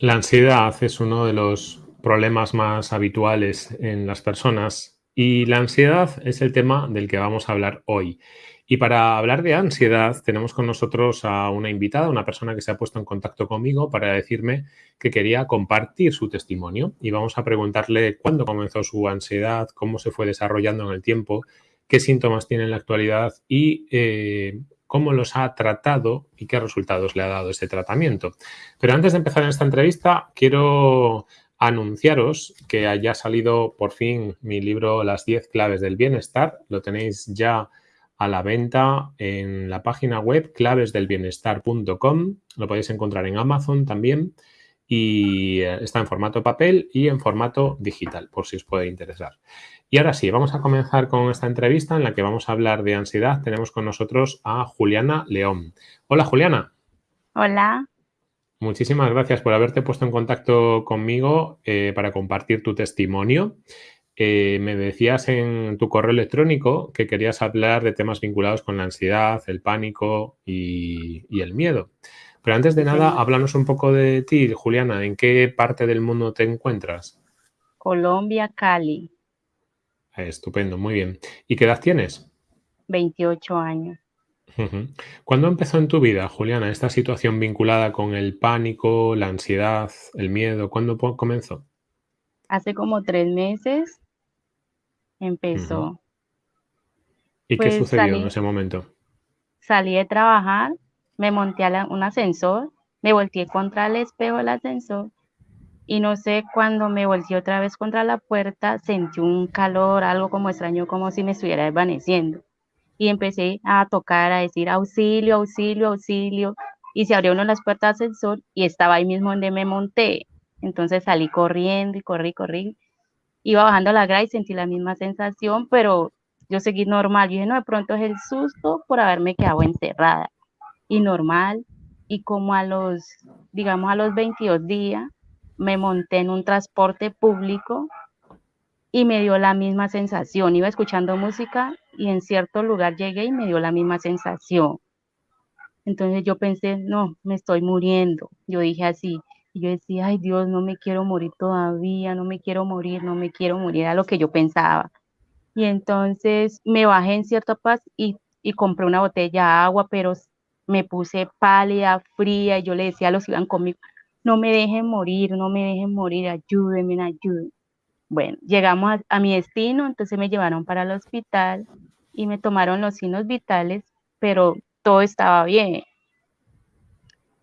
La ansiedad es uno de los problemas más habituales en las personas y la ansiedad es el tema del que vamos a hablar hoy. Y para hablar de ansiedad tenemos con nosotros a una invitada, una persona que se ha puesto en contacto conmigo para decirme que quería compartir su testimonio y vamos a preguntarle cuándo comenzó su ansiedad, cómo se fue desarrollando en el tiempo, qué síntomas tiene en la actualidad y eh, cómo los ha tratado y qué resultados le ha dado ese tratamiento. Pero antes de empezar en esta entrevista, quiero anunciaros que haya salido por fin mi libro Las 10 claves del bienestar. Lo tenéis ya a la venta en la página web clavesdelbienestar.com. Lo podéis encontrar en Amazon también y eh, está en formato papel y en formato digital, por si os puede interesar. Y ahora sí, vamos a comenzar con esta entrevista en la que vamos a hablar de ansiedad. Tenemos con nosotros a Juliana León. Hola, Juliana. Hola. Muchísimas gracias por haberte puesto en contacto conmigo eh, para compartir tu testimonio. Eh, me decías en tu correo electrónico que querías hablar de temas vinculados con la ansiedad, el pánico y, y el miedo. Pero antes de nada, háblanos un poco de ti, Juliana. ¿En qué parte del mundo te encuentras? Colombia, Cali. Estupendo, muy bien. ¿Y qué edad tienes? 28 años. ¿Cuándo empezó en tu vida, Juliana, esta situación vinculada con el pánico, la ansiedad, el miedo? ¿Cuándo comenzó? Hace como tres meses empezó. ¿Y qué pues sucedió en ese momento? Salí de trabajar, me monté a un ascensor, me volteé contra el espejo del ascensor y no sé, cuando me volteé otra vez contra la puerta, sentí un calor, algo como extraño, como si me estuviera desvaneciendo. Y empecé a tocar, a decir auxilio, auxilio, auxilio. Y se abrieron las puertas del ascensor y estaba ahí mismo donde me monté. Entonces salí corriendo y corrí, corrí. Iba bajando la grada y sentí la misma sensación, pero yo seguí normal. Yo dije, no, de pronto es el susto por haberme quedado encerrada. Y normal. Y como a los, digamos, a los 22 días, me monté en un transporte público y me dio la misma sensación. Iba escuchando música y en cierto lugar llegué y me dio la misma sensación. Entonces yo pensé, no, me estoy muriendo. Yo dije así. Y yo decía, ay Dios, no me quiero morir todavía, no me quiero morir, no me quiero morir, era lo que yo pensaba. Y entonces me bajé en cierta paz y, y compré una botella de agua, pero me puse pálida, fría, y yo le decía a los que iban conmigo, no me dejen morir, no me dejen morir, ayúdenme, ayúdenme. Bueno, llegamos a, mi destino, entonces me llevaron para el hospital y me tomaron los signos vitales, pero todo estaba bien.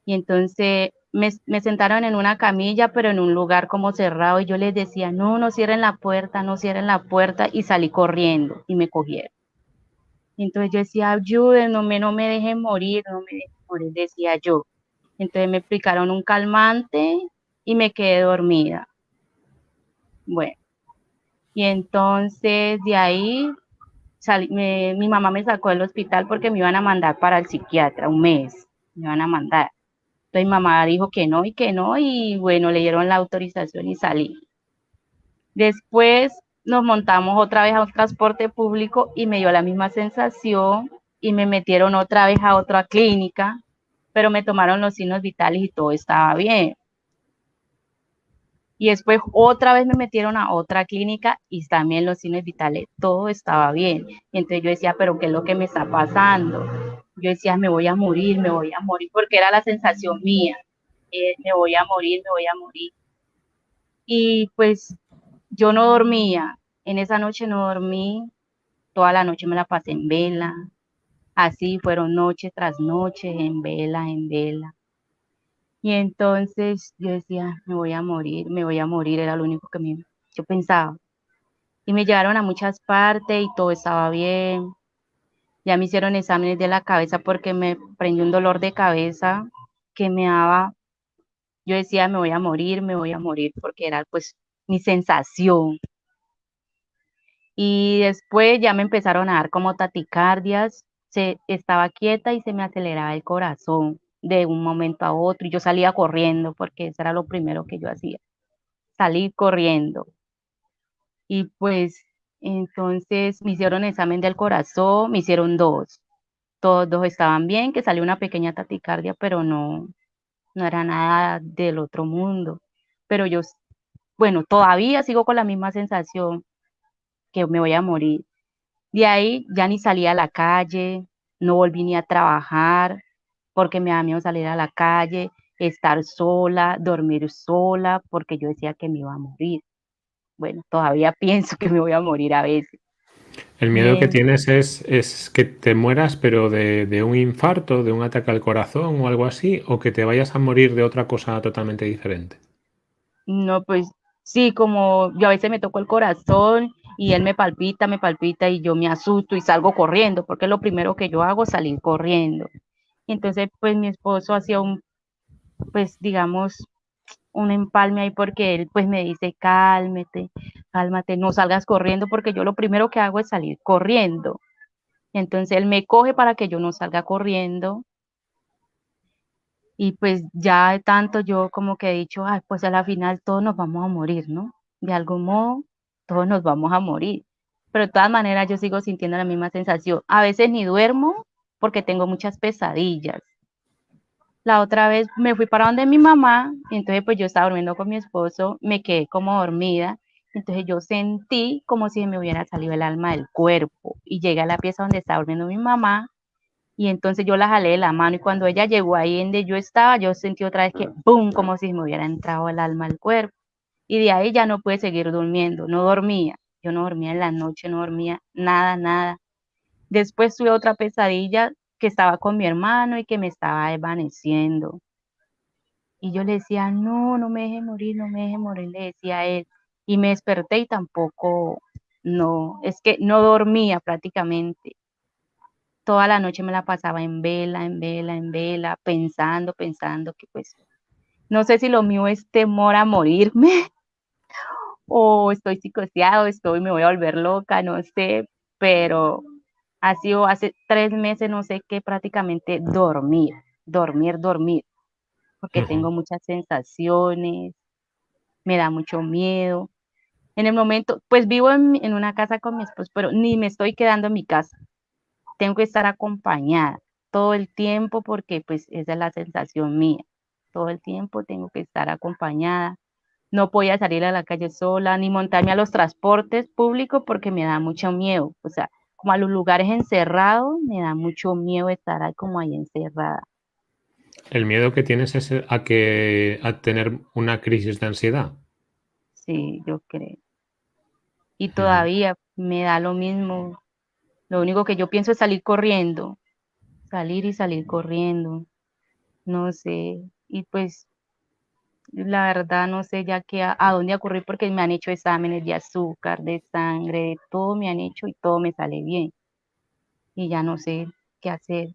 Y entonces me, me, sentaron en una camilla, pero en un lugar como cerrado, y yo les decía, no, no cierren la puerta, no cierren la puerta, y salí corriendo y me cogieron. entonces yo decía, ayúdenme, no me dejen morir, no me dejen morir, decía yo. Entonces me aplicaron un calmante y me quedé dormida. Bueno, y entonces de ahí mi mamá me sacó del hospital porque me iban a mandar para el psiquiatra un mes, me iban a mandar. Entonces mi mamá dijo que no y que no y bueno, le dieron la autorización y salí. Después nos montamos otra vez a un transporte público y me dio la misma sensación y me metieron otra vez a otra clínica pero me tomaron los signos vitales y todo estaba bien. Y después otra vez me metieron a otra clínica y también los signos vitales, todo estaba bien. Entonces yo decía, pero ¿qué es lo que me está pasando? Yo decía, me voy a morir, me voy a morir, porque era la sensación mía. Eh, me voy a morir, me voy a morir. Y pues yo no dormía, en esa noche no dormí, toda la noche me la pasé en vela, Así fueron noche tras noche, en vela, en vela. Y entonces yo decía, me voy a morir, me voy a morir, era lo único que me, yo pensaba. Y me llevaron a muchas partes y todo estaba bien. Ya me hicieron exámenes de la cabeza porque me prendió un dolor de cabeza que me daba. Yo decía, me voy a morir, me voy a morir, porque era pues mi sensación. Y después ya me empezaron a dar como taticardias se estaba quieta y se me aceleraba el corazón de un momento a otro y yo salía corriendo porque eso era lo primero que yo hacía, salir corriendo. Y pues entonces me hicieron examen del corazón, me hicieron dos. Todos dos estaban bien, que salió una pequeña taticardia, pero no, no era nada del otro mundo, pero yo, bueno, todavía sigo con la misma sensación que me voy a morir. De ahí ya ni salí a la calle, no volví ni a trabajar porque me da miedo salir a la calle, estar sola, dormir sola, porque yo decía que me iba a morir. Bueno, todavía pienso que me voy a morir a veces. El miedo que tienes es, es que te mueras, pero de, de, un infarto, de un ataque al corazón o algo así, o que te vayas a morir de otra cosa totalmente diferente. No, pues sí, como yo a veces me toco el corazón y él me palpita, me palpita y yo me asusto y salgo corriendo, porque lo primero que yo hago es salir corriendo. Entonces, pues mi esposo hacía un, pues digamos, un empalme ahí porque él pues me dice, cálmate, cálmate, no salgas corriendo porque yo lo primero que hago es salir corriendo. Entonces él me coge para que yo no salga corriendo. Y pues ya de tanto yo como que he dicho, ay, pues a la final todos nos vamos a morir, ¿no? De algún modo, todos nos vamos a morir. Pero de todas maneras yo sigo sintiendo la misma sensación. A veces ni duermo porque tengo muchas pesadillas la otra vez me fui para donde mi mamá, y entonces pues yo estaba durmiendo con mi esposo, me quedé como dormida, entonces yo sentí como si me hubiera salido el alma del cuerpo y llegué a la pieza donde estaba durmiendo mi mamá y entonces yo la jalé de la mano y cuando ella llegó ahí donde yo estaba, yo sentí otra vez que ¡pum! como si me hubiera entrado el alma al cuerpo y de ahí ya no pude seguir durmiendo, no dormía, yo no dormía en la noche, no dormía nada, nada. Después tuve otra pesadilla que estaba con mi hermano y que me estaba desvaneciendo. Y yo le decía, no, no me deje morir, no me deje morir, le decía a él. Y me desperté y tampoco, no, es que no dormía prácticamente. Toda la noche me la pasaba en vela, en vela, en vela, pensando, pensando que pues, no sé si lo mío es temor a morirme o estoy psicoseado, estoy, me voy a volver loca, no sé, pero ha sido hace tres meses, no sé qué, prácticamente dormir, dormir, dormir, porque tengo muchas sensaciones, me da mucho miedo. En el momento, pues vivo en, en, una casa con mi esposo, pero ni me estoy quedando en mi casa. Tengo que estar acompañada todo el tiempo porque pues esa es la sensación mía. Todo el tiempo tengo que estar acompañada. No podía salir a la calle sola ni montarme a los transportes públicos porque me da mucho miedo. O sea, como a los lugares encerrados, me da mucho miedo estar ahí como ahí encerrada. ¿El miedo que tienes es a que a tener una crisis de ansiedad? Sí, yo creo. Y todavía me da lo mismo. Lo único que yo pienso es salir corriendo. Salir y salir corriendo. No sé. Y pues la verdad no sé ya qué a, a, dónde ocurrir porque me han hecho exámenes de azúcar, de sangre, de todo me han hecho y todo me sale bien. Y ya no sé qué hacer.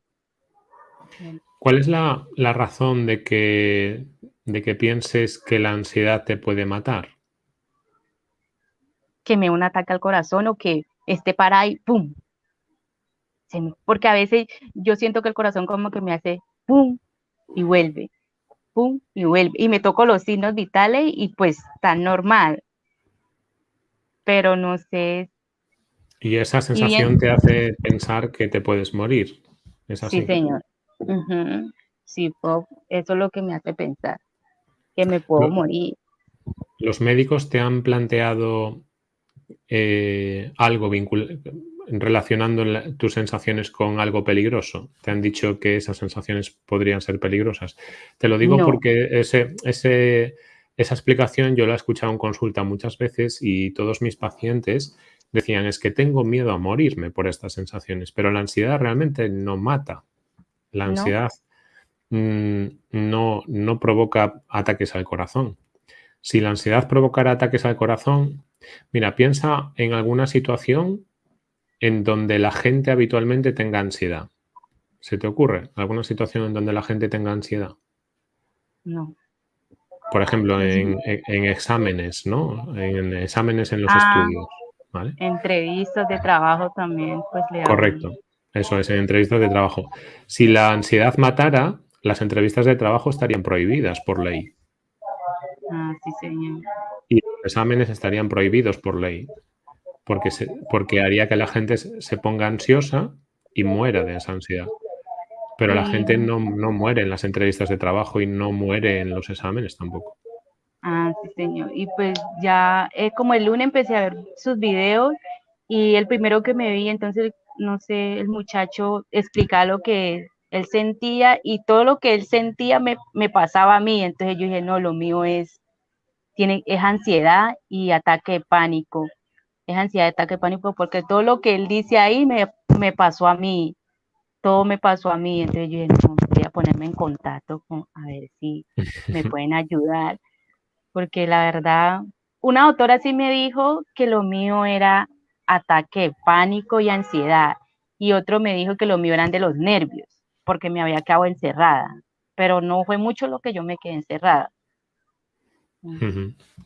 ¿Cuál es la, la razón de que, de que pienses que la ansiedad te puede matar? Que me un ataque al corazón o que esté para y ¡pum! Porque a veces yo siento que el corazón como que me hace ¡pum! y vuelve pum, y vuelve. Y me toco los signos vitales y pues tan normal. Pero no sé. Y esa sensación y te hace pensar que te puedes morir. ¿Es así? Sí, señor. Uh -huh. Sí, eso es lo que me hace pensar, que me puedo morir. ¿Los médicos te han planteado eh, algo vinculado? Relacionando tus sensaciones con algo peligroso? ¿Te han dicho que esas sensaciones podrían ser peligrosas? Te lo digo no. porque ese, ese, esa explicación yo la he escuchado en consulta muchas veces y todos mis pacientes decían es que tengo miedo a morirme por estas sensaciones, pero la ansiedad realmente no mata. La ansiedad no, mmm, no, no provoca ataques al corazón. Si la ansiedad provocara ataques al corazón, mira, piensa en alguna situación en donde la gente habitualmente tenga ansiedad. ¿Se te ocurre alguna situación en donde la gente tenga ansiedad? No. Por ejemplo, en, en, en exámenes, ¿no? En exámenes en los ah, estudios. ¿vale? Entrevistas de trabajo también, pues le Correcto. Eso es, en entrevistas de trabajo. Si la ansiedad matara, las entrevistas de trabajo estarían prohibidas por ley. Ah, sí, señor. Y los exámenes estarían prohibidos por ley porque, se, porque haría que la gente se ponga ansiosa y muera de esa ansiedad. Pero la gente Y no, no muere en las entrevistas de trabajo y no muere en los exámenes tampoco. Ah, sí, señor. Y pues ya, eh, como el lunes empecé a ver sus videos y el primero que me vi, entonces, no sé, el muchacho explicaba lo que él sentía y todo lo que él sentía me, me pasaba a mí. Entonces yo dije, no, lo mío es, tiene, es ansiedad y ataque de pánico. Es ansiedad ataque pánico porque todo lo que él dice ahí me, me pasó a mí. Todo me pasó a mí. Entonces yo dije, no, voy a ponerme en contacto con, a ver si me pueden ayudar porque la verdad, una doctora sí me dijo que lo mío era ataque pánico y ansiedad, y otro me dijo que lo mío eran de los nervios, porque me había quedado encerrada, pero no fue mucho lo que yo me quedé encerrada.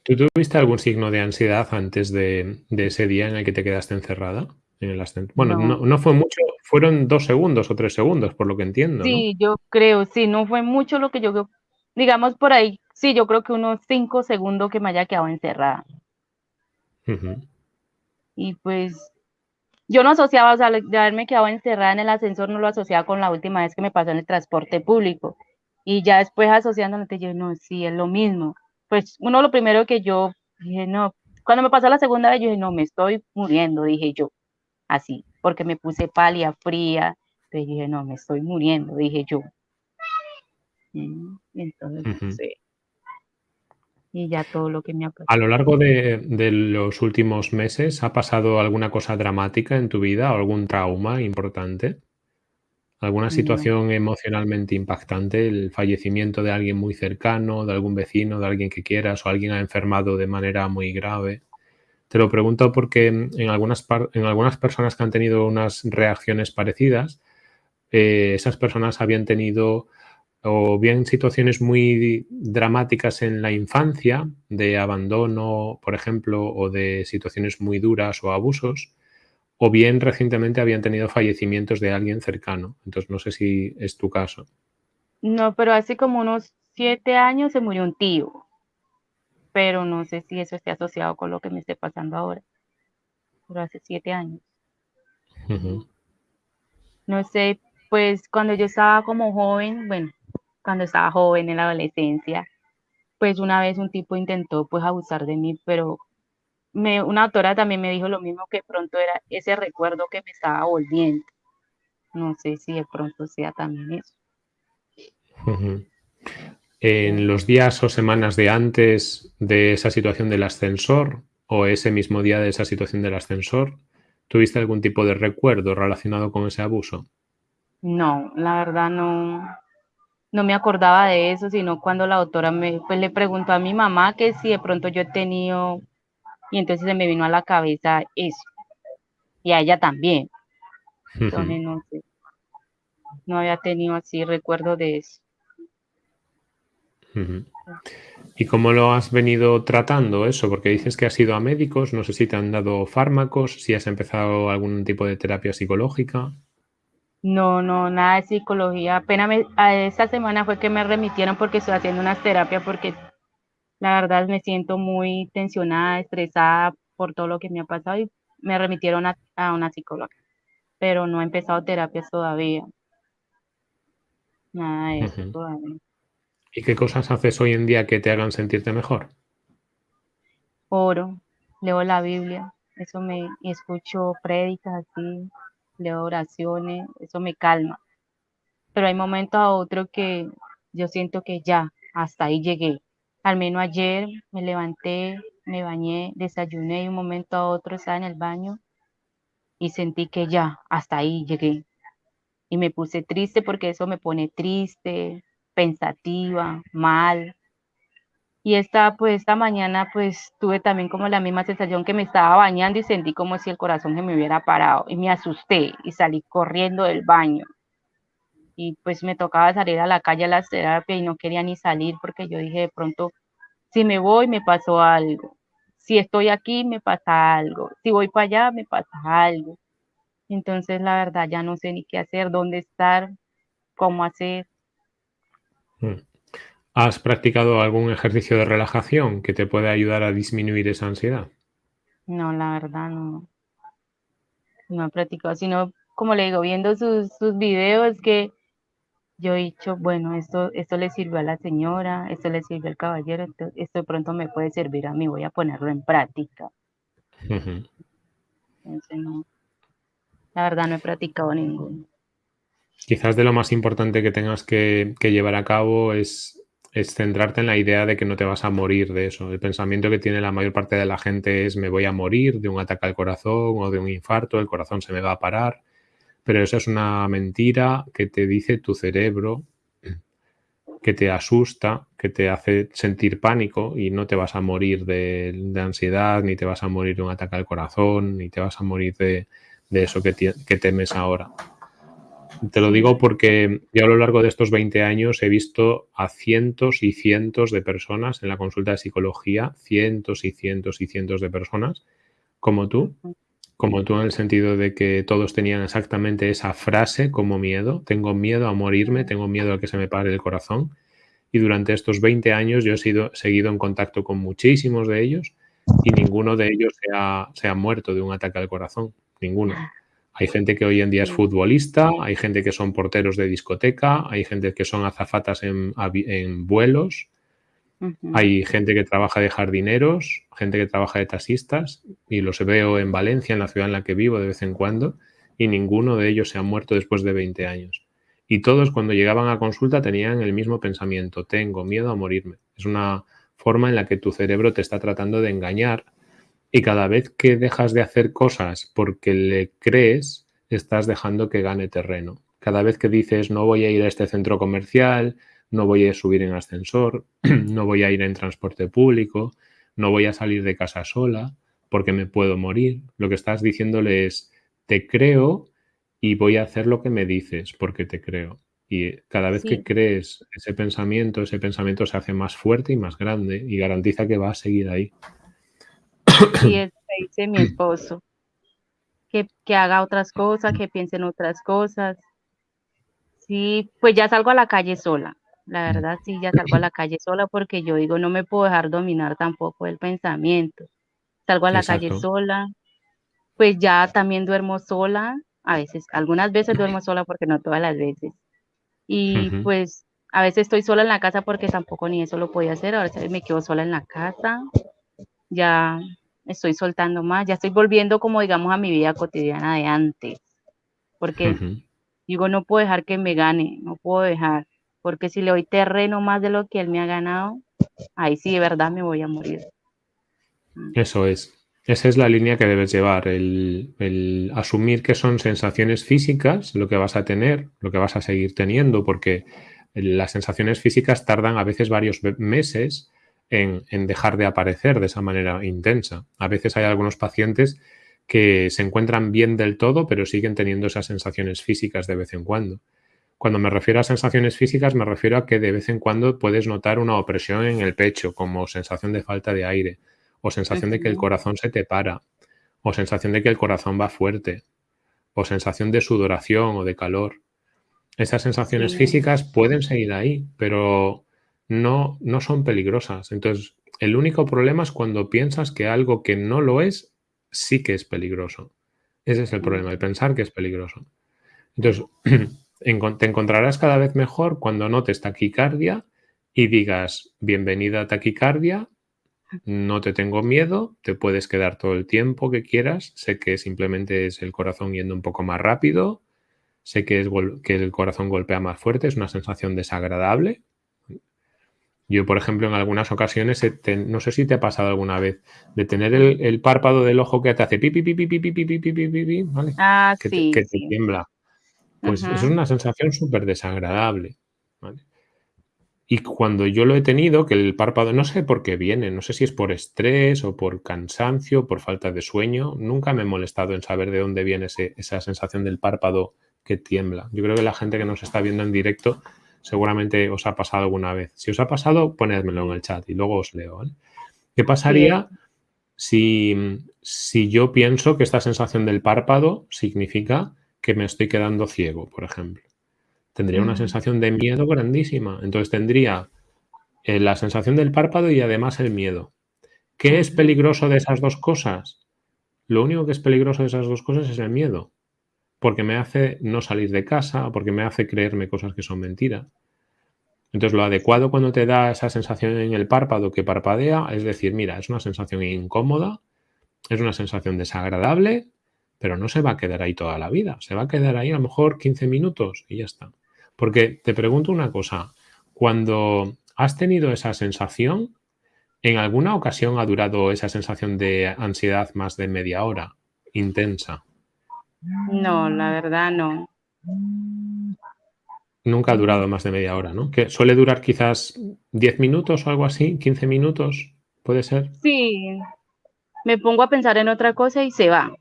¿Tú tuviste algún signo de ansiedad antes de, de ese día en el que te quedaste encerrada? En el Bueno, no, No, no fue mucho, fueron dos segundos o tres segundos, por lo que entiendo, ¿no? sí, yo creo, sí, no fue mucho lo que yo, digamos por ahí, sí, yo creo que unos cinco segundos que me haya quedado encerrada. Ujú. Y pues yo no asociaba, o sea, de haberme quedado encerrada en el ascensor, no lo asociaba con la última vez que me pasó en el transporte público. Y ya después asociándome, te dije, no, sí, es lo mismo. Pues uno lo primero que yo dije, no, cuando me pasó la segunda vez, yo dije, no, me estoy muriendo, dije yo, así, porque me puse pálida, fría. Entonces dije, no, me estoy muriendo, dije yo. Mm, Entonces, sé, y ya todo lo que me ha A lo pasado. largo de, de los últimos meses, ¿ha pasado alguna cosa dramática en tu vida o algún trauma importante? ¿Alguna No, situación emocionalmente impactante? ¿El fallecimiento de alguien muy cercano, de algún vecino, de alguien que quieras o alguien ha enfermado de manera muy grave? Te lo pregunto porque en algunas, en algunas personas que han tenido unas reacciones parecidas, eh, esas personas habían tenido o bien situaciones muy dramáticas en la infancia, de abandono, por ejemplo, o de situaciones muy duras o abusos, o bien recientemente habían tenido fallecimientos de alguien cercano. Entonces, no sé si es tu caso. no, pero hace como unos siete años se murió un tío. pero no sé si eso esté asociado con lo que me esté pasando ahora, pero hace siete años. No sé, pues cuando yo estaba como joven, bueno, cuando estaba joven en la adolescencia, pues una vez un tipo intentó pues abusar de mí, pero me, una doctora también me dijo lo mismo que pronto era ese recuerdo que me estaba volviendo. No sé si de pronto sea también eso. En los días o semanas de antes de esa situación del ascensor o ese mismo día de esa situación del ascensor, ¿tuviste algún tipo de recuerdo relacionado con ese abuso? No, la verdad no, no me acordaba de eso, sino cuando la doctora me, pues le preguntó a mi mamá que si de pronto yo he tenido y entonces se me vino a la cabeza eso, y a ella también. Entonces, no sé, no había tenido así recuerdo de eso. ¿Y cómo lo has venido tratando eso? Porque dices que has ido a médicos, no sé si te han dado fármacos, si has empezado algún tipo de terapia psicológica. No, no, nada de psicología. Apenas me, a esta semana fue que me remitieron porque estoy haciendo unas terapias porque la verdad me siento muy tensionada, estresada por todo lo que me ha pasado y me remitieron a, a una psicóloga, pero no he empezado terapias todavía, nada de eso todavía. ¿Y qué cosas haces hoy en día que te hagan sentirte mejor? Oro, leo la Biblia, eso me, escucho prédicas así, leo oraciones, eso me calma. pero hay momentos a otros que yo siento que ya, hasta ahí llegué. Al menos ayer me levanté, me bañé, desayuné y un momento a otro estaba en el baño y sentí que ya, hasta ahí llegué. Y me puse triste porque eso me pone triste, pensativa, mal. Y esta, pues esta mañana pues tuve también como la misma sensación que me estaba bañando y sentí como si el corazón se me hubiera parado y me asusté y salí corriendo del baño y pues me tocaba salir a la calle a las terapias y no quería ni salir porque yo dije de pronto, si me voy me pasó algo, si estoy aquí me pasa algo, si voy para allá me pasa algo. Entonces la verdad ya no sé ni qué hacer, dónde estar, cómo hacer. Mm. ¿Has practicado algún ejercicio de relajación que te pueda ayudar a disminuir esa ansiedad? No, la verdad no, no he practicado, sino como le digo, viendo sus, sus videos que yo he dicho, bueno, esto, esto le sirvió a la señora, esto le sirvió al caballero, esto, esto pronto me puede servir a mí, voy a ponerlo en práctica. Entonces, no, la verdad no he practicado ninguno. Quizás de lo más importante que tengas que, llevar a cabo es, es, centrarte en la idea de que no te vas a morir de eso. El pensamiento que tiene la mayor parte de la gente es me voy a morir de un ataque al corazón o de un infarto, el corazón se me va a parar. Pero eso es una mentira que te dice tu cerebro, que te asusta, que te hace sentir pánico y no te vas a morir de, ansiedad, ni te vas a morir de un ataque al corazón, ni te vas a morir de, eso que, que temes ahora. Te lo digo porque yo a lo largo de estos 20 años he visto a cientos y cientos de personas en la consulta de psicología, cientos y cientos y cientos de personas como tú, como tú en el sentido de que todos tenían exactamente esa frase como miedo, tengo miedo a morirme, tengo miedo a que se me pare el corazón. Y durante estos 20 años yo he sido, seguido en contacto con muchísimos de ellos y ninguno de ellos se ha, se ha muerto de un ataque al corazón, ninguno. Hay gente que hoy en día es futbolista, hay gente que son porteros de discoteca, hay gente que son azafatas en, vuelos, hay gente que trabaja de jardineros, gente que trabaja de taxistas, y los veo en Valencia, en la ciudad en la que vivo de vez en cuando, y ninguno de ellos se ha muerto después de 20 años. Y todos cuando llegaban a consulta tenían el mismo pensamiento, tengo miedo a morirme. Es una forma en la que tu cerebro te está tratando de engañar y cada vez que dejas de hacer cosas porque le crees, estás dejando que gane terreno. Cada vez que dices no voy a ir a este centro comercial, no voy a subir en ascensor, no voy a ir en transporte público, no voy a salir de casa sola porque me puedo morir. Lo que estás diciéndole es te creo y voy a hacer lo que me dices porque te creo. Y cada vez que crees ese pensamiento, ese pensamiento se hace más fuerte y más grande y garantiza que va a seguir ahí. Y eso dice mi esposo, que, que haga otras cosas, que piense en otras cosas. Sí, pues ya salgo a la calle sola. La verdad, sí, ya salgo a la calle sola porque yo digo, no me puedo dejar dominar tampoco el pensamiento. Salgo a la calle sola, pues ya también duermo sola, a veces, algunas veces duermo sola porque no todas las veces. Y pues a veces estoy sola en la casa porque tampoco ni eso lo podía hacer, ahora me quedo sola en la casa, ya estoy soltando más, ya estoy volviendo como digamos a mi vida cotidiana de antes, porque digo, no puedo dejar que me gane, no puedo dejar, porque si le doy terreno más de lo que él me ha ganado, ahí sí de verdad me voy a morir. Mm. Eso es. Esa es la línea que debes llevar, el, el, asumir que son sensaciones físicas lo que vas a tener, lo que vas a seguir teniendo, porque las sensaciones físicas tardan a veces varios meses en, dejar de aparecer de esa manera intensa. A veces hay algunos pacientes que se encuentran bien del todo, pero siguen teniendo esas sensaciones físicas de vez en cuando. Cuando me refiero a sensaciones físicas, me refiero a que de vez en cuando puedes notar una opresión en el pecho, como sensación de falta de aire, o sensación de que el corazón se te para, o sensación de que el corazón va fuerte, o sensación de sudoración o de calor. Esas sensaciones físicas pueden seguir ahí, pero no, no son peligrosas. Entonces, el único problema es cuando piensas que algo que no lo es, sí que es peligroso. Ese es el problema, el pensar que es peligroso. Entonces, te encontrarás cada vez mejor cuando notes taquicardia y digas, bienvenida a taquicardia, no te tengo miedo, te puedes quedar todo el tiempo que quieras, sé que simplemente es el corazón yendo un poco más rápido, sé que, es que el corazón golpea más fuerte, es una sensación desagradable, yo, por ejemplo, en algunas ocasiones, no sé si te ha pasado alguna vez, de tener el, párpado del ojo que te hace pipi, pipi, pipi, pipi, pipi, pipi, ¿vale? Ah, que sí, te, que tiembla. Pues es una sensación súper desagradable, ¿vale? Y cuando yo lo he tenido, que el párpado, no sé por qué viene, no sé si es por estrés o por cansancio, por falta de sueño, nunca me he molestado en saber de dónde viene esa sensación del párpado que tiembla. Yo creo que la gente que nos está viendo en directo seguramente os ha pasado alguna vez. Si os ha pasado, ponedmelo en el chat y luego os leo. ¿Qué pasaría si, si yo pienso que esta sensación del párpado significa que me estoy quedando ciego, por ejemplo? Tendría una mm. sensación de miedo grandísima. Entonces tendría eh, la sensación del párpado y además el miedo. ¿Qué es peligroso de esas dos cosas? Lo único que es peligroso de esas dos cosas es el miedo. porque me hace no salir de casa, porque me hace creerme cosas que son mentiras. Entonces, lo adecuado cuando te da esa sensación en el párpado que parpadea es decir, mira, es una sensación incómoda, es una sensación desagradable, pero no se va a quedar ahí toda la vida. Se va a quedar ahí a lo mejor 15 minutos y ya está. Porque te pregunto una cosa, cuando has tenido esa sensación, ¿en alguna ocasión ha durado esa sensación de ansiedad más de media hora intensa? No, la verdad no. Nunca ha durado más de media hora, ¿no? Que suele durar quizás 10 minutos o algo así, 15 minutos, ¿puede ser? Sí, me pongo a pensar en otra cosa y se va.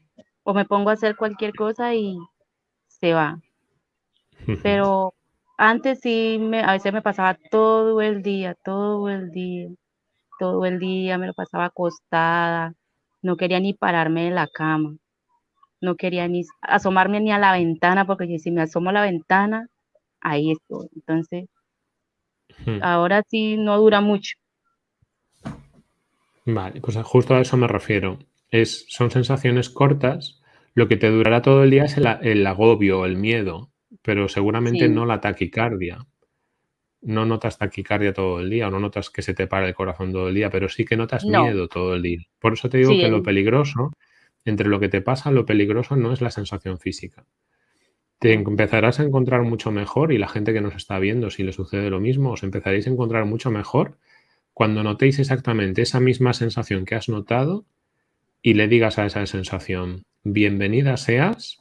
O me pongo a hacer cualquier cosa y se va. Pero antes sí, me, a veces me pasaba todo el día, todo el día, todo el día, me lo pasaba acostada, no quería ni pararme de la cama, no quería ni asomarme ni a la ventana, porque si me asomo a la ventana, ahí estoy. Entonces, ahora sí no dura mucho. Vale, pues justo a eso me refiero. Es, son sensaciones cortas. Lo que te durará todo el día es el, agobio, el miedo, pero seguramente no la taquicardia. No notas taquicardia todo el día o no notas que se te para el corazón todo el día, pero sí que notas miedo todo el día. Por eso te digo que lo peligroso, entre lo que te pasa, lo peligroso no es la sensación física. Te empezarás a encontrar mucho mejor y la gente que nos está viendo, si le sucede lo mismo, os empezaréis a encontrar mucho mejor cuando notéis exactamente esa misma sensación que has notado y le digas a esa sensación, bienvenida seas,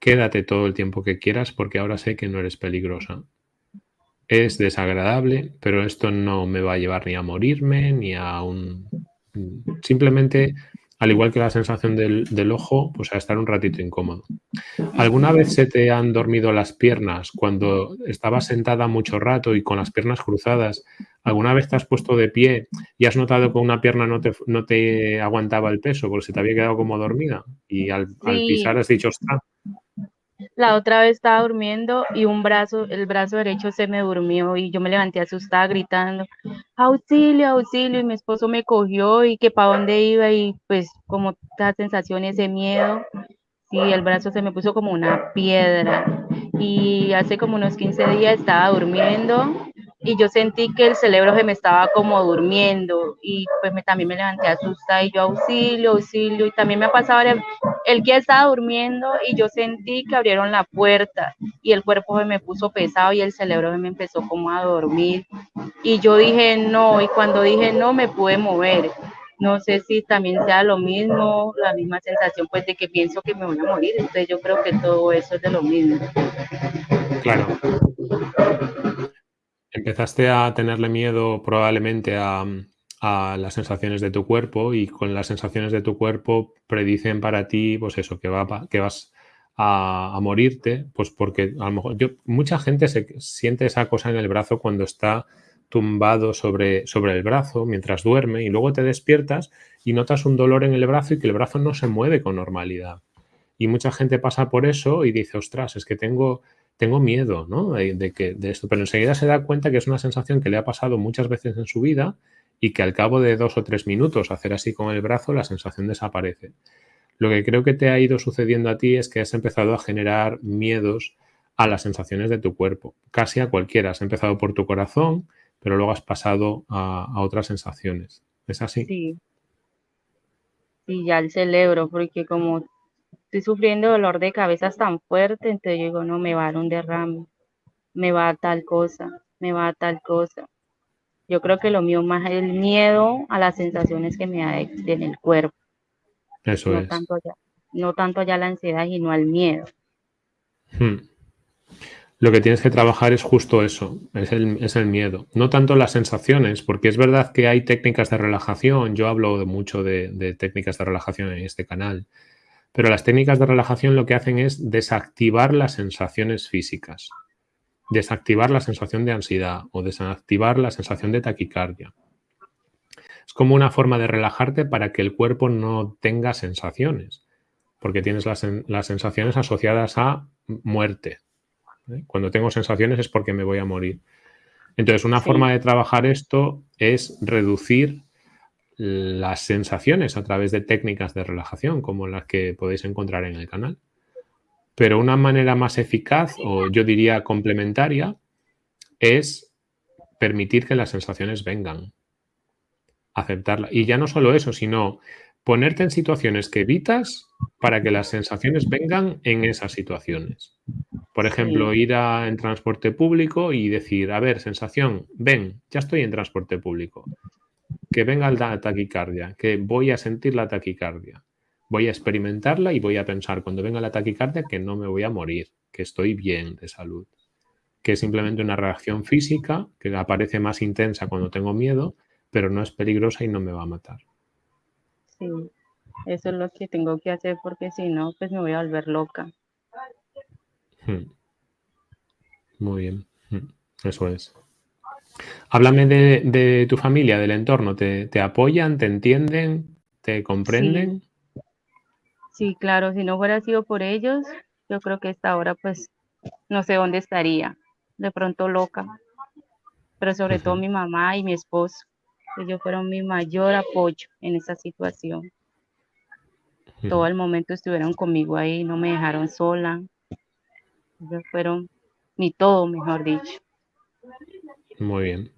quédate todo el tiempo que quieras porque ahora sé que no eres peligrosa. Es desagradable, pero esto no me va a llevar ni a morirme, ni a un... Simplemente al igual que la sensación del, ojo, pues a estar un ratito incómodo. ¿Alguna vez se te han dormido las piernas cuando estabas sentada mucho rato y con las piernas cruzadas? ¿Alguna vez te has puesto de pie y has notado que una pierna no te, no te aguantaba el peso porque se te había quedado como dormida? Y al, al pisar has dicho, ostras, la otra vez estaba durmiendo y un brazo, el brazo derecho se me durmió y yo me levanté asustada gritando, auxilio, auxilio, y mi esposo me cogió y que para dónde iba y pues como esta sensación, ese miedo, sí, el brazo se me puso como una piedra. Y hace como unos 15 días estaba durmiendo y yo sentí que el cerebro se me estaba como durmiendo y pues me, también me levanté asustada y yo auxilio, auxilio y también me ha pasado el que estaba durmiendo y yo sentí que abrieron la puerta y el cuerpo me puso pesado y el cerebro me empezó como a dormir y yo dije no y cuando dije no me pude mover no sé si también sea lo mismo, la misma sensación pues de que pienso que me voy a morir, entonces yo creo que todo eso es de lo mismo. Claro. Empezaste a tenerle miedo probablemente a, las sensaciones de tu cuerpo y con las sensaciones de tu cuerpo predicen para ti, pues eso, que, va, que vas a, morirte, pues porque a lo mejor yo, mucha gente se siente esa cosa en el brazo cuando está tumbado sobre, sobre el brazo mientras duerme y luego te despiertas y notas un dolor en el brazo y que el brazo no se mueve con normalidad. Y mucha gente pasa por eso y dice, ostras, es que tengo tengo miedo ¿no? de, que, de esto, pero enseguida se da cuenta que es una sensación que le ha pasado muchas veces en su vida y que al cabo de dos o tres minutos hacer así con el brazo, la sensación desaparece. Lo que creo que te ha ido sucediendo a ti es que has empezado a generar miedos a las sensaciones de tu cuerpo, casi a cualquiera. Has empezado por tu corazón, pero luego has pasado a, otras sensaciones. ¿Es así? Sí. Sí, ya el cerebro, porque como estoy sufriendo dolor de cabeza tan fuerte, entonces digo, no, me va a dar un derrame, me va a tal cosa, me va a tal cosa. Yo creo que lo mío más es el miedo a las sensaciones que me da en el cuerpo. Eso no es. Tanto ya, no tanto ya la ansiedad, sino al miedo. Hmm. Lo que tienes que trabajar es justo eso, es el, es el, miedo. No tanto las sensaciones, porque es verdad que hay técnicas de relajación, yo hablo mucho de, de técnicas de relajación en este canal, pero las técnicas de relajación lo que hacen es desactivar las sensaciones físicas, desactivar la sensación de ansiedad o desactivar la sensación de taquicardia. Es como una forma de relajarte para que el cuerpo no tenga sensaciones, porque tienes las, sensaciones asociadas a muerte. ¿eh? Cuando tengo sensaciones es porque me voy a morir. Entonces, una forma de trabajar esto es reducir las sensaciones a través de técnicas de relajación como las que podéis encontrar en el canal. Pero una manera más eficaz, o yo diría complementaria, es permitir que las sensaciones vengan. Aceptarla. Y ya no solo eso, sino ponerte en situaciones que evitas para que las sensaciones vengan en esas situaciones. Por ejemplo, ir a, en transporte público y decir, a ver, sensación, ven, ya estoy en transporte público. Que venga la taquicardia, que voy a sentir la taquicardia. Voy a experimentarla y voy a pensar cuando venga la taquicardia que no me voy a morir, que estoy bien de salud. Que es simplemente una reacción física que aparece más intensa cuando tengo miedo, pero no es peligrosa y no me va a matar. Sí, eso es lo que tengo que hacer porque si no, pues me voy a volver loca. Hmm. Muy bien, hmm. eso es. Háblame de, tu familia, del entorno. ¿Te, apoyan, te entienden, te comprenden? Sí. Claro, si no fuera sido por ellos, yo creo que esta hora pues no sé dónde estaría, de pronto loca, pero sobre todo mi mamá y mi esposo, ellos fueron mi mayor apoyo en esa situación. Todo el momento estuvieron conmigo ahí, no me dejaron sola, ellos fueron mi todo, mejor dicho. Muy bien.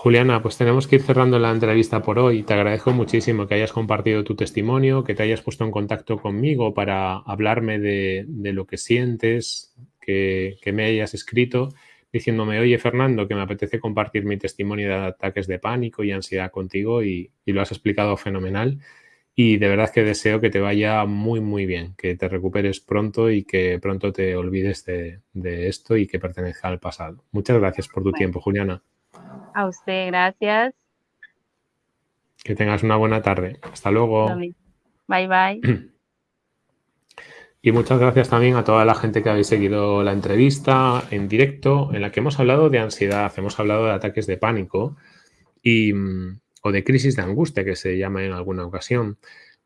Juliana, pues tenemos que ir cerrando la entrevista por hoy. Te agradezco muchísimo que hayas compartido tu testimonio, que te hayas puesto en contacto conmigo para hablarme de, lo que sientes, que, me hayas escrito diciéndome, oye Fernando, que me apetece compartir mi testimonio de ataques de pánico y ansiedad contigo y lo has explicado fenomenal y de verdad que deseo que te vaya muy, muy bien, que te recuperes pronto y que pronto te olvides de, esto y que pertenezca al pasado. Muchas gracias por tu tiempo, Juliana. A usted, gracias. Que tengas una buena tarde. Hasta luego. Bye, bye. Y muchas gracias también a toda la gente que habéis seguido la entrevista en directo, en la que hemos hablado de ansiedad, hemos hablado de ataques de pánico y mm, o de crisis de angustia, que se llama en alguna ocasión.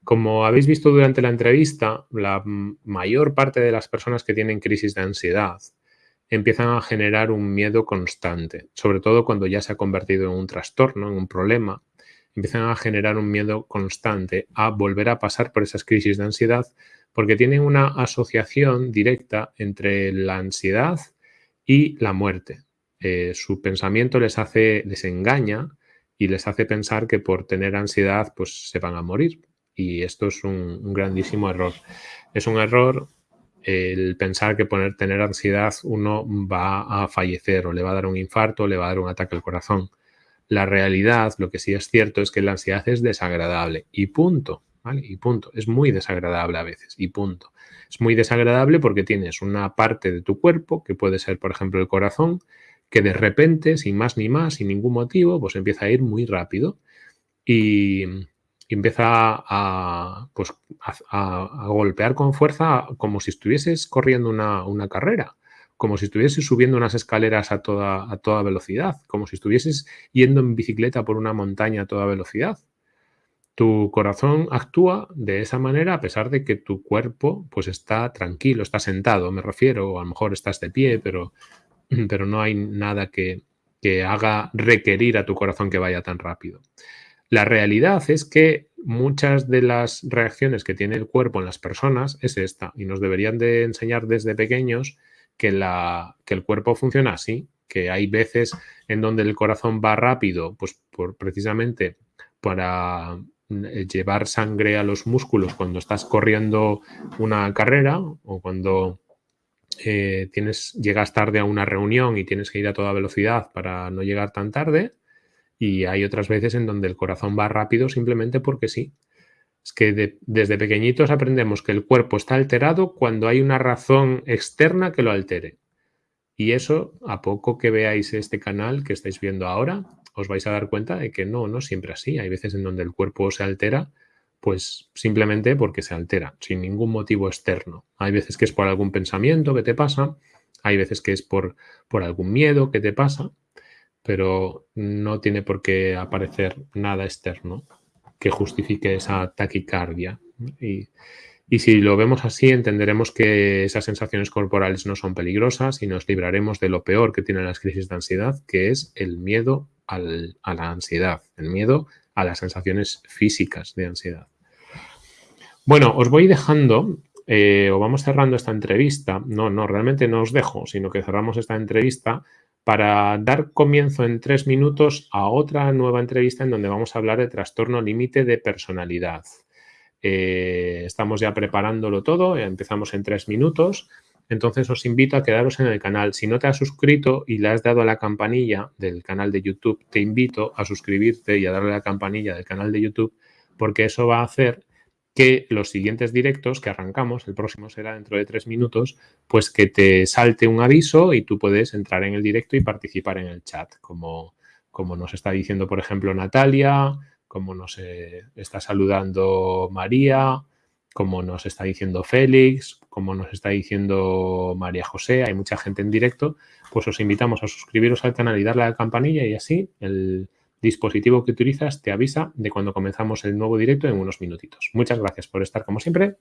Como habéis visto durante la entrevista, la mayor parte de las personas que tienen crisis de ansiedad empiezan a generar un miedo constante, sobre todo cuando ya se ha convertido en un trastorno, en un problema, empiezan a generar un miedo constante a volver a pasar por esas crisis de ansiedad porque tienen una asociación directa entre la ansiedad y la muerte. Eh, su pensamiento les hace, les engaña y les hace pensar que por tener ansiedad pues se van a morir. Y esto es un, grandísimo error. Es un error el pensar que por tener ansiedad uno va a fallecer o le va a dar un infarto o le va a dar un ataque al corazón. La realidad, lo que sí es cierto, es que la ansiedad es desagradable y punto, Y punto. Es muy desagradable a veces y punto. Es muy desagradable porque tienes una parte de tu cuerpo, que puede ser, por ejemplo, el corazón, que de repente, sin más ni más, sin ningún motivo, pues empieza a ir muy rápido y, empieza a, pues, a, golpear con fuerza como si estuvieses corriendo una, carrera, como si estuvieses subiendo unas escaleras a toda, a toda velocidad, como si estuvieses yendo en bicicleta por una montaña a toda velocidad. Tu corazón actúa de esa manera a pesar de que tu cuerpo pues está tranquilo, está sentado, me refiero, o a lo mejor estás de pie, pero pero no hay nada que, haga requerir a tu corazón que vaya tan rápido. La realidad es que muchas de las reacciones que tiene el cuerpo en las personas es esta y nos deberían de enseñar desde pequeños que, el cuerpo funciona así, que hay veces en donde el corazón va rápido, pues por, precisamente para eh, llevar sangre a los músculos cuando estás corriendo una carrera o cuando eh, llegas tarde a una reunión y tienes que ir a toda velocidad para no llegar tan tarde. Y hay otras veces en donde el corazón va rápido simplemente porque sí. Es que desde pequeñitos aprendemos que el cuerpo está alterado cuando hay una razón externa que lo altere. Y eso, a poco que veáis este canal que estáis viendo ahora, os vais a dar cuenta de que no, no siempre así. Hay veces en donde el cuerpo se altera pues simplemente porque se altera, sin ningún motivo externo. Hay veces que es por algún pensamiento que te pasa, hay veces que es por, por algún miedo que te pasa, pero no tiene por qué aparecer nada externo que justifique esa taquicardia. Y, y si lo vemos así, entenderemos que esas sensaciones corporales no son peligrosas y nos libraremos de lo peor que tienen las crisis de ansiedad, que es el miedo a la ansiedad, el miedo a las sensaciones físicas de ansiedad. Bueno, os voy dejando eh, o vamos cerrando esta entrevista. No, no, realmente no os dejo, sino que cerramos esta entrevista para dar comienzo en tres minutos a otra nueva entrevista en donde vamos a hablar de trastorno límite de personalidad. Eh, estamos ya preparándolo todo, empezamos en tres minutos. Entonces os invito a quedaros en el canal. Si no te has suscrito y le has dado a la campanilla del canal de YouTube, te invito a suscribirte y a darle a la campanilla del canal de YouTube porque eso va a hacer que los siguientes directos que arrancamos, el próximo será dentro de tres minutos, pues que te salte un aviso y tú puedes entrar en el directo y participar en el chat, como, como nos está diciendo, por ejemplo, Natalia, como nos eh, está saludando María, como nos está diciendo Félix, como nos está diciendo María José, hay mucha gente en directo, pues os invitamos a suscribiros al canal y darle a la campanilla y así el dispositivo que utilizas te avisa de cuando comenzamos el nuevo directo en unos minutitos. Muchas gracias por estar como siempre